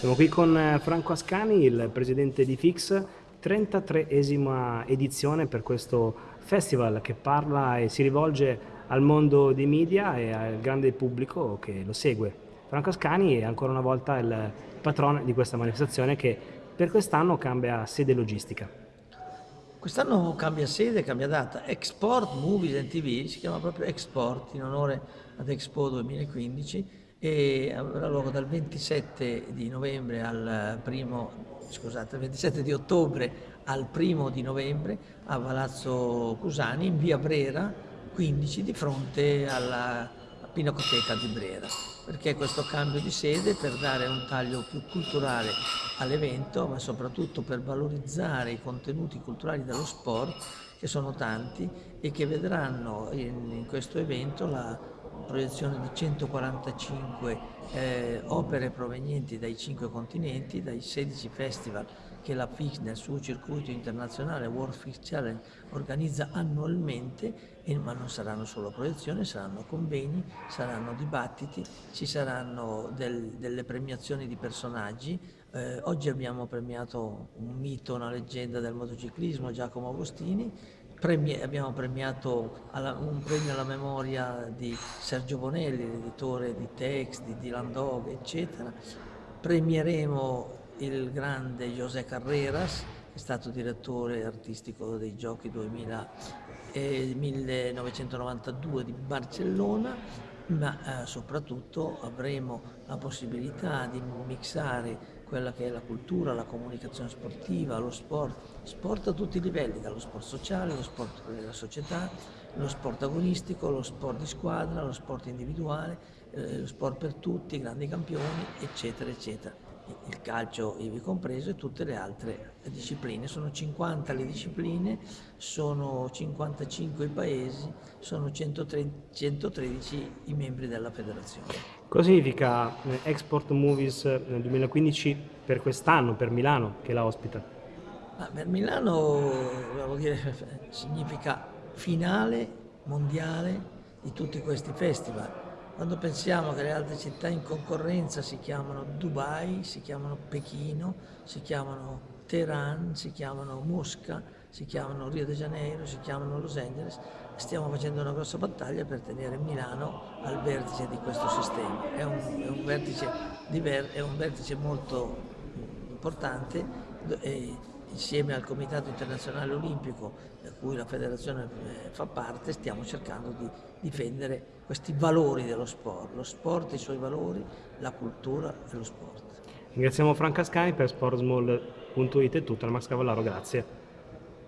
Siamo qui con eh, Franco Ascani, il presidente di Fix, 33esima edizione per questo festival che parla e si rivolge al mondo dei media e al grande pubblico che lo segue. Franco Ascani è ancora una volta il patrono di questa manifestazione che per quest'anno cambia sede logistica. Quest'anno cambia sede, cambia data. Export Movies and TV si chiama proprio Export in onore ad Expo 2015 e avrà luogo dal 27 di primo, scusate, 27 di ottobre al primo di novembre a Palazzo Cusani in via Brera 15 di fronte alla Pinacoteca di Brera. Perché questo cambio di sede? Per dare un taglio più culturale all'evento, ma soprattutto per valorizzare i contenuti culturali dello sport, che sono tanti e che vedranno in, in questo evento la proiezione di 145 eh, opere provenienti dai cinque continenti, dai 16 festival che la FIX nel suo circuito internazionale World Fix Challenge organizza annualmente, e, ma non saranno solo proiezioni, saranno convegni, saranno dibattiti, ci saranno del, delle premiazioni di personaggi. Eh, oggi abbiamo premiato un mito, una leggenda del motociclismo, Giacomo Agostini, Premi abbiamo premiato alla, un premio alla memoria di Sergio Bonelli, l'editore di Tex, di Dylan Dog, eccetera. Premieremo il grande José Carreras, che è stato direttore artistico dei Giochi 2000, eh, 1992 di Barcellona, ma eh, soprattutto avremo la possibilità di mixare quella che è la cultura, la comunicazione sportiva, lo sport, sport a tutti i livelli, dallo sport sociale, lo sport della società, lo sport agonistico, lo sport di squadra, lo sport individuale, eh, lo sport per tutti, grandi campioni, eccetera, eccetera il calcio ivi compreso e tutte le altre discipline. Sono 50 le discipline, sono 55 i paesi, sono 113 i membri della federazione. Cosa significa eh, Export Movies nel 2015 per quest'anno, per Milano che la ospita? Ma per Milano dire, significa finale mondiale di tutti questi festival quando pensiamo che le altre città in concorrenza si chiamano Dubai, si chiamano Pechino, si chiamano Teheran, si chiamano Mosca, si chiamano Rio de Janeiro, si chiamano Los Angeles, stiamo facendo una grossa battaglia per tenere Milano al vertice di questo sistema. È un, è un, vertice, è un vertice, molto importante insieme al Comitato Internazionale Olimpico, da cui la federazione eh, fa parte, stiamo cercando di difendere questi valori dello sport, lo sport e i suoi valori, la cultura e lo sport. Ringraziamo Franca Scani per sportsmall.it e tutto, Max Cavallaro, grazie.